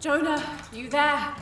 Jonah, you there?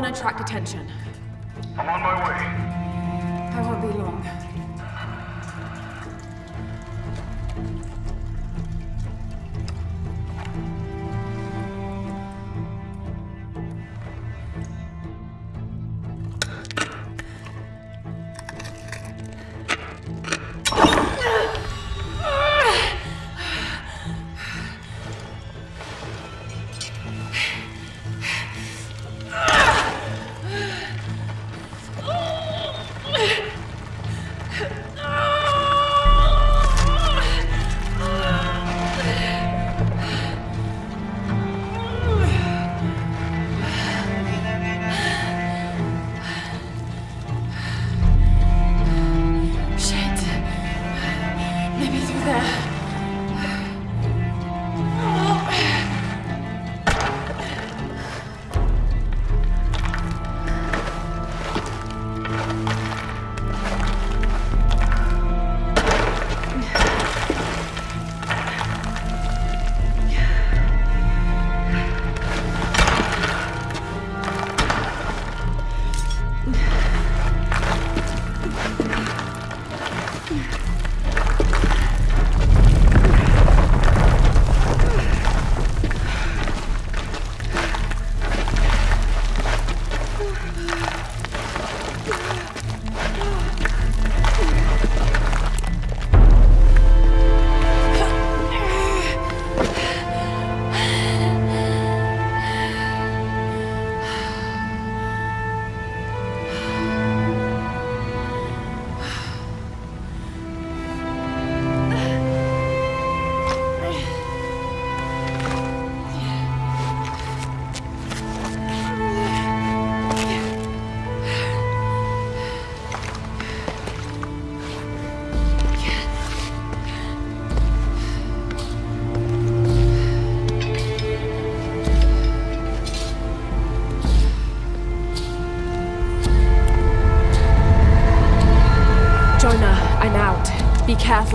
Want to attract attention. I'm on my way. I won't be long.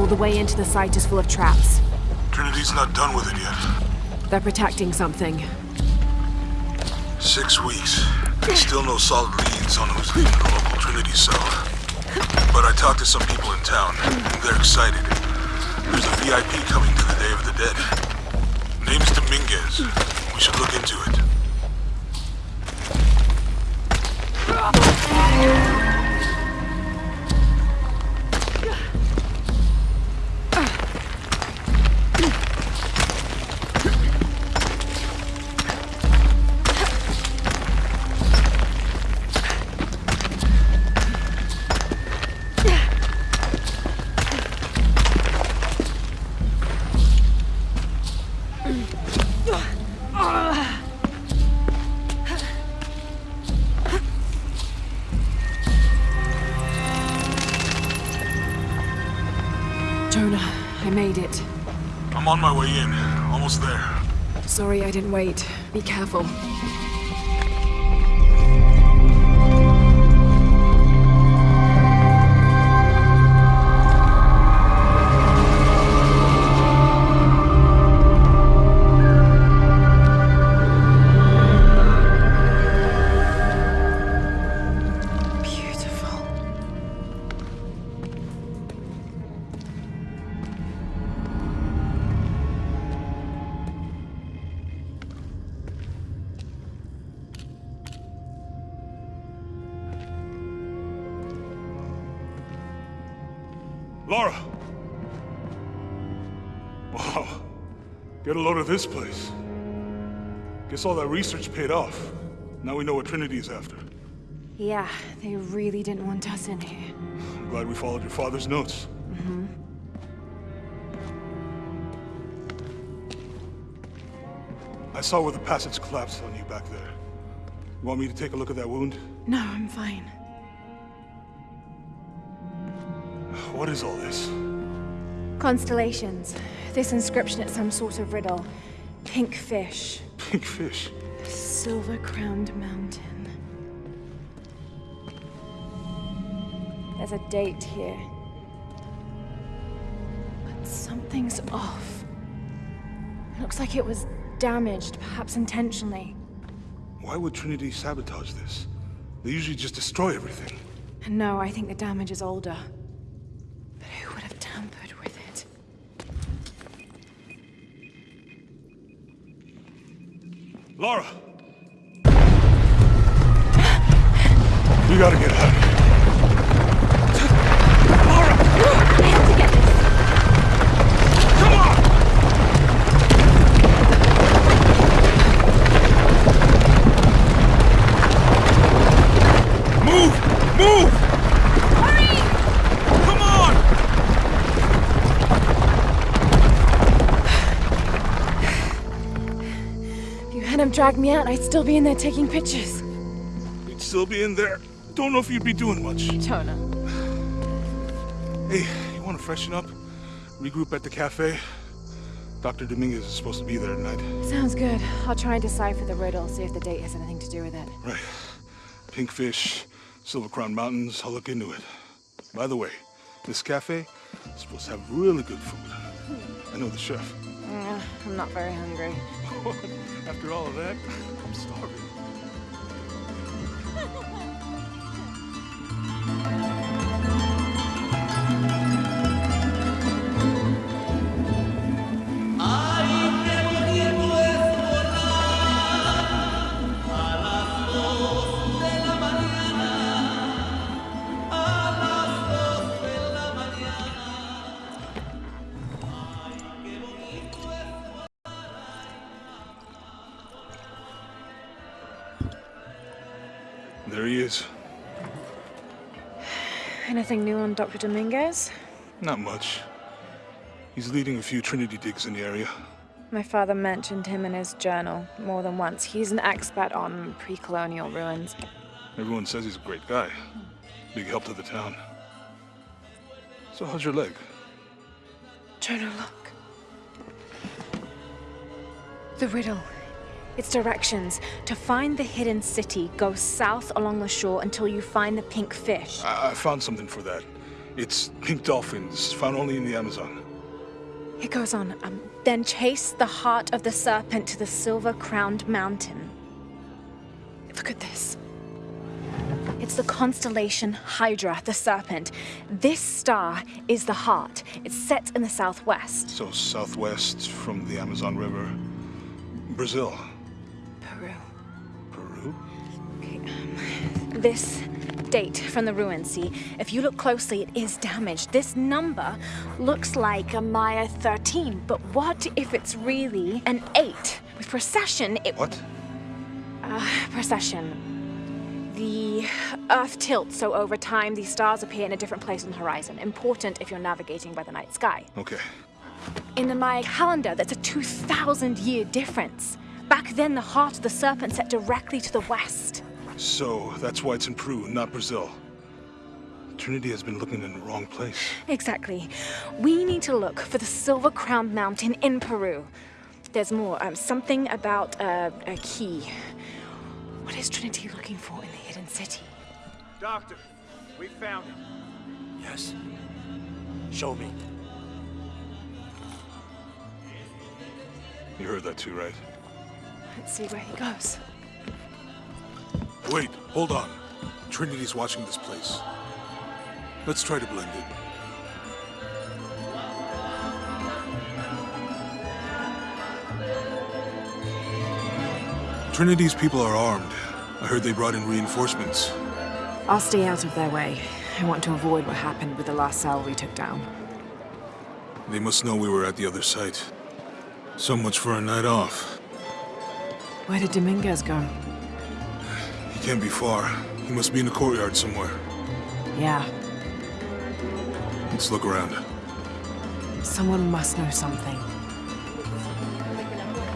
Careful, the way into the site is full of traps. Trinity's not done with it yet. They're protecting something. Six weeks. And still no solid leads on who's leading the local Trinity cell. But I talked to some people in town, and they're excited. There's a VIP coming to the Day of the Dead. Name's Dominguez. We should look into it. Sorry I didn't wait. Be careful. This place. Guess all that research paid off. Now we know what Trinity's after. Yeah, they really didn't want us in here. I'm glad we followed your father's notes. Mm-hmm. I saw where the passage collapsed on you back there. You want me to take a look at that wound? No, I'm fine. What is all this? Constellations. This inscription is some sort of riddle. Pink fish. Pink fish? Silver-crowned mountain. There's a date here. But something's off. Looks like it was damaged, perhaps intentionally. Why would Trinity sabotage this? They usually just destroy everything. No, I think the damage is older. But who would have tampered with it? Lara! we gotta get out If you hadn't dragged me out, I'd still be in there taking pictures. You'd still be in there. Don't know if you'd be doing much. Jonah. Hey, you want to freshen up? Regroup at the cafe? Dr. Dominguez is supposed to be there tonight. Sounds good. I'll try and decipher the riddle, see if the date has anything to do with it. Right. Pinkfish, Silver Crown Mountains, I'll look into it. By the way, this cafe is supposed to have really good food. I know the chef. Uh, I'm not very hungry. After all of that, I'm starving. Anything new on Dr. Dominguez? Not much. He's leading a few Trinity digs in the area. My father mentioned him in his journal more than once. He's an expert on pre-colonial ruins. Everyone says he's a great guy. Big help to the town. So how's your leg? Jonah, look. The riddle. Its directions. To find the hidden city, go south along the shore until you find the pink fish. I, I found something for that. It's pink dolphins, found only in the Amazon. It goes on. Um, then chase the heart of the serpent to the silver-crowned mountain. Look at this. It's the constellation Hydra, the serpent. This star is the heart. It's set in the southwest. So southwest from the Amazon River. Brazil. This date from the ruins, see? If you look closely, it is damaged. This number looks like a Maya 13, but what if it's really an 8? With precession, it... What? Uh, precession. The Earth tilts, so over time, these stars appear in a different place on the horizon. Important if you're navigating by the night sky. Okay. In the Maya calendar, that's a 2,000 year difference. Back then, the heart of the serpent set directly to the west. So that's why it's in Peru, not Brazil. Trinity has been looking in the wrong place. Exactly. We need to look for the Silver Crown Mountain in Peru. There's more. Um, something about uh, a key. What is Trinity looking for in the hidden city? Doctor, we found him. Yes. Show me. You heard that too, right? Let's see where he goes. Wait, hold on. Trinity's watching this place. Let's try to blend in. Trinity's people are armed. I heard they brought in reinforcements. I'll stay out of their way. I want to avoid what happened with the last cell we took down. They must know we were at the other site. So much for a night off. Where did Dominguez go? He can't be far. He must be in the courtyard somewhere. Yeah, Let's look around. someone must know something.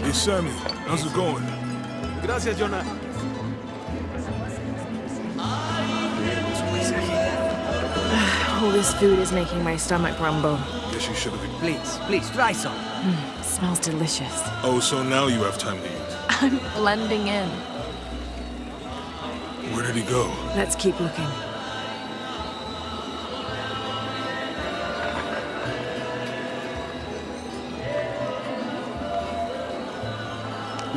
Hey, Sammy, how's it going? Gracias, Jonah. All this food is making my stomach rumble. Guess you should have. Please, please, try some. Mm, smells delicious. Oh, so now you have time to eat. I'm blending in. Where did he go? Let's keep looking.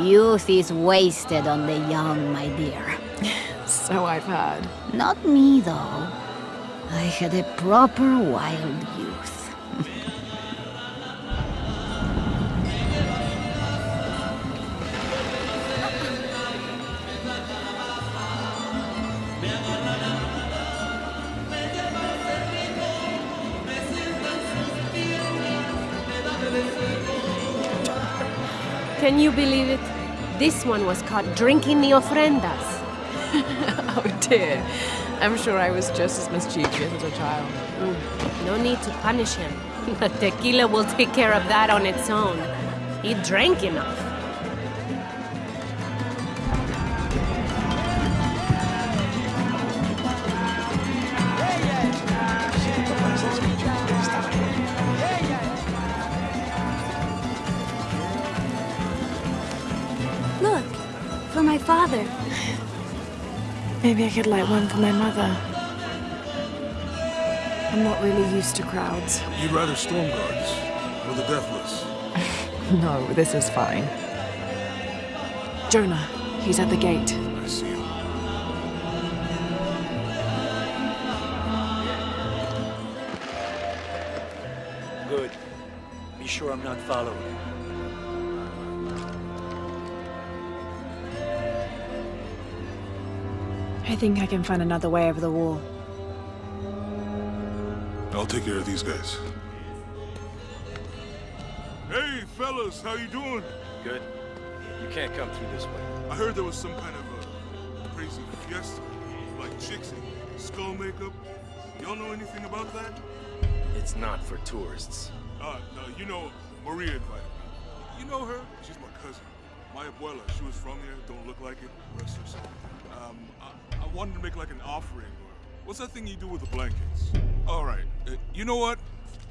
Youth is wasted on the young, my dear. So I've heard. Not me, though. I had a proper wild youth. Can you believe it? This one was caught drinking the ofrendas. Oh dear. I'm sure I was just as mischievous as a child. Mm, no need to punish him. The tequila will take care of that on its own. He drank enough. Father. Maybe I could light one for my mother. I'm not really used to crowds. You'd rather storm guards or the deathless? No, this is fine. Jonah, he's at the gate. I see him. Good. Be sure I'm not followed. I think I can find another way over the wall. I'll take care of these guys. Hey, fellas, how you doing? Good. You can't come through this way. I heard there was some kind of a crazy fiesta, like chicks in skull makeup. Y'all know anything about that? It's not for tourists. Uh, no, you know, Maria invited me. You know her? She's my cousin. My abuela, she was from here, don't look like it, rest her soul. Um, I, I wanted to make like an offering, or what's that thing you do with the blankets? All right, uh, you know what?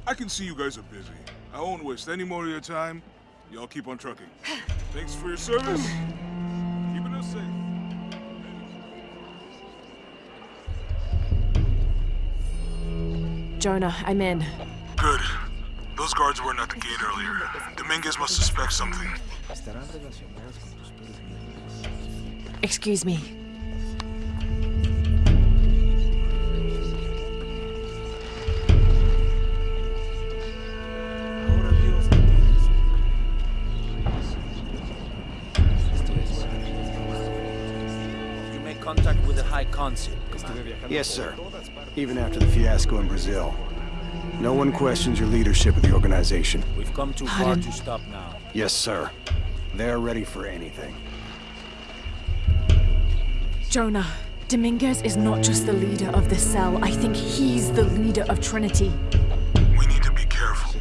I can see you guys are busy. I won't waste any more of your time. Y'all keep on trucking. Thanks for your service. Keeping us safe. Jonah, I'm in. Good. Those guards weren't at the gate earlier. Dominguez must suspect something. Excuse me. With Consul. Yes, sir. Even after the fiasco in Brazil. No one questions your leadership of the organization. We've come too far to stop now. Yes, sir. They're ready for anything. Jonah, Dominguez is not just the leader of the cell. I think he's the leader of Trinity. We need to be careful.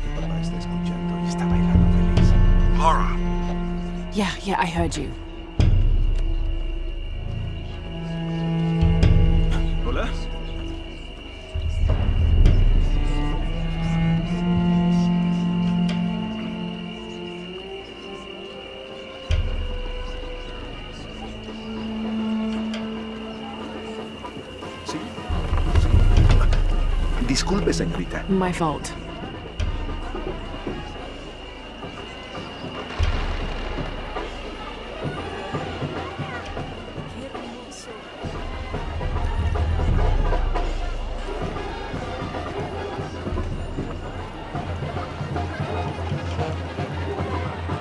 Lara, Yeah, yeah, I heard you. Disculpe, señorita. My fault.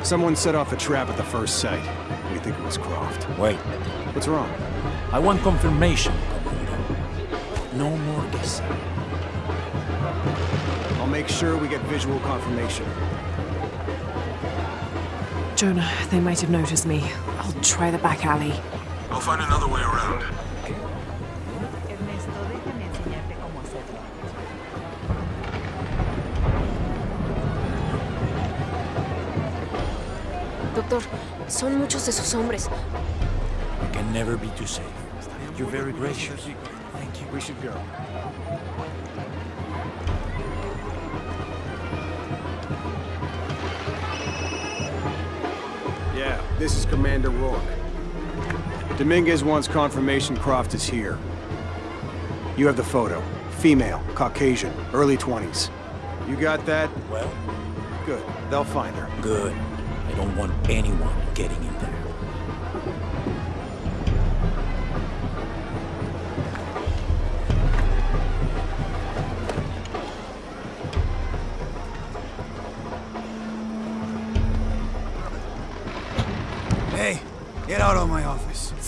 Someone set off a trap at the first site. We think it was Croft. Wait, What's wrong? I want confirmation, Commando. No more guessing. I'll make sure we get visual confirmation. Jonah, they might have noticed me. I'll try the back alley. I'll find another way around. Doctor, son muchos de sus hombres. You can never be too safe. You're very gracious. Thank you. We should go. Yeah, this is Commander Rourke. Dominguez wants confirmation Croft is here. You have the photo. Female, Caucasian, early 20s. You got that? Well, Good. They'll find her. good. I don't want anyone getting in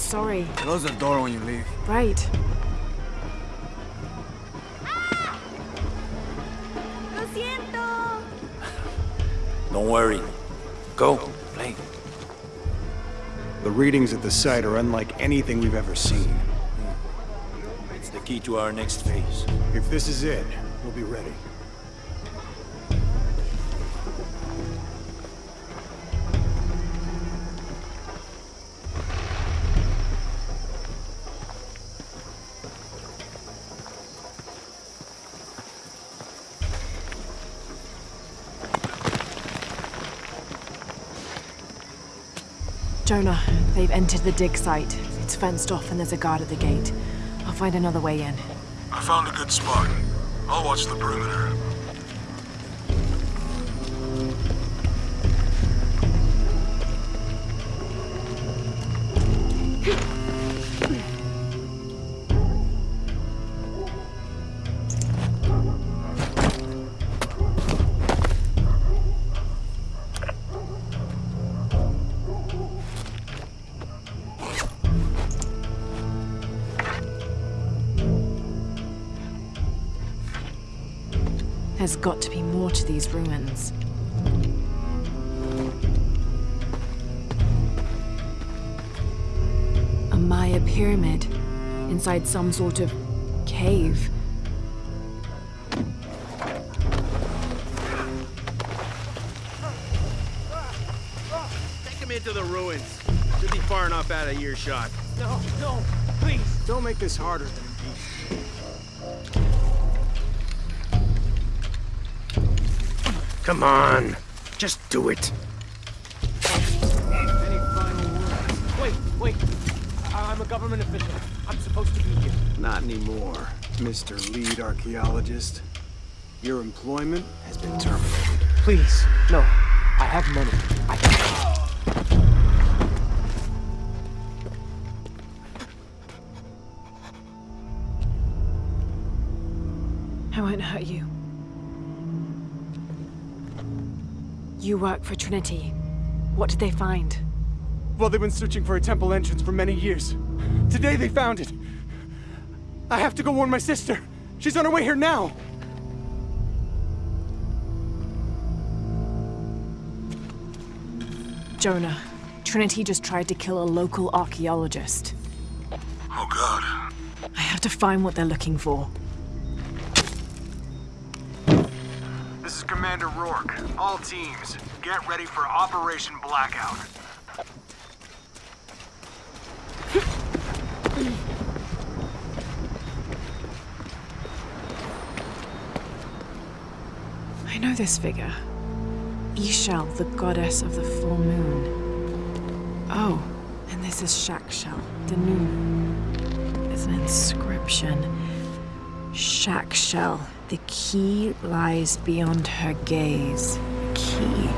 Sorry. Close the door when you leave. Right. Lo siento. Don't worry. Go, play. The readings at the site are unlike anything we've ever seen. It's the key to our next phase. If this is it, we'll be ready. Jonah, they've entered the dig site. It's fenced off and there's a guard at the gate. I'll find another way in. I found a good spot. I'll watch the perimeter. There's got to be more to these ruins. A Maya pyramid inside some sort of cave. Take him into the ruins. Should be far enough out of earshot. No, no, please. Don't make this harder than Come on. Just do it. Any final words? Wait, wait. I- I'm a government official. I'm supposed to be here. Not anymore, Mr. Lead Archaeologist. Your employment has been terminated. Please, no. I have money. I can... I won't hurt you. You work for Trinity. What did they find? Well, they've been searching for a temple entrance for many years. Today they found it. I have to go warn my sister. She's on her way here now. Jonah, Trinity just tried to kill a local archaeologist. Oh god. I have to find what they're looking for. This is Commander Rourke. All teams, get ready for Operation Blackout. I know this figure. Ix Chel, the goddess of the full moon. Oh, and this is Chak Chel, the moon. There's an inscription. Chak Chel, the key lies beyond her gaze. Key.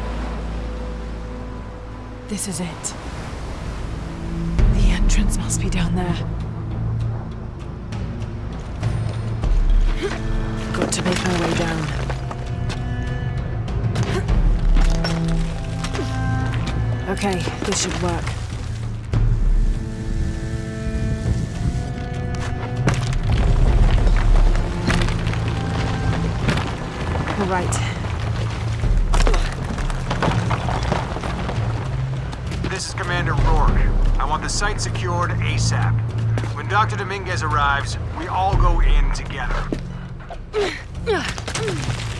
This is it. The entrance must be down there. Got to make my way down. Okay, this should work. All right. This is Commander Rourke. I want the site secured ASAP. When Dr. Dominguez arrives, we all go in together.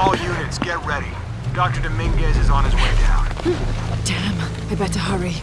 All units, get ready. Dr. Dominguez is on his way down. Hmm. Damn, I better hurry.